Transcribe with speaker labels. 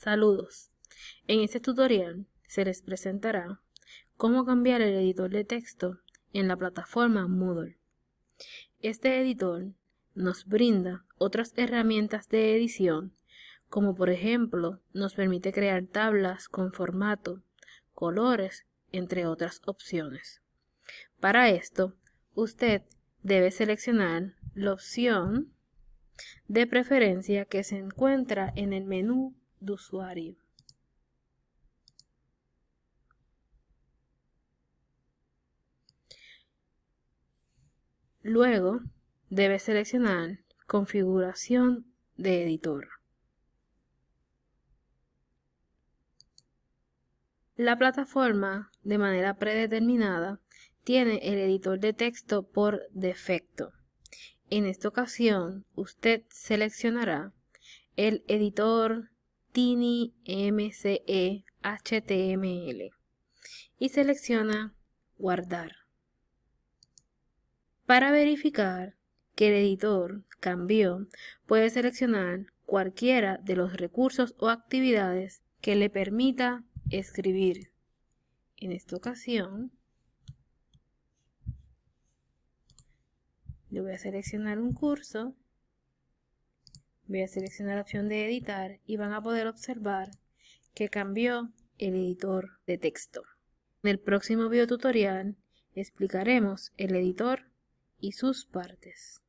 Speaker 1: Saludos. En este tutorial se les presentará cómo cambiar el editor de texto en la plataforma Moodle. Este editor nos brinda otras herramientas de edición como por ejemplo nos permite crear tablas con formato, colores, entre otras opciones. Para esto, usted debe seleccionar la opción de preferencia que se encuentra en el menú de usuario. Luego, debe seleccionar Configuración de editor. La plataforma, de manera predeterminada, tiene el editor de texto por defecto. En esta ocasión, usted seleccionará el editor Tiny MCE HTML y selecciona Guardar. Para verificar que el editor cambió, puede seleccionar cualquiera de los recursos o actividades que le permita escribir. En esta ocasión, le voy a seleccionar un curso, voy a seleccionar la opción de editar y van a poder observar que cambió el editor de texto. En el próximo video tutorial explicaremos el editor y sus partes.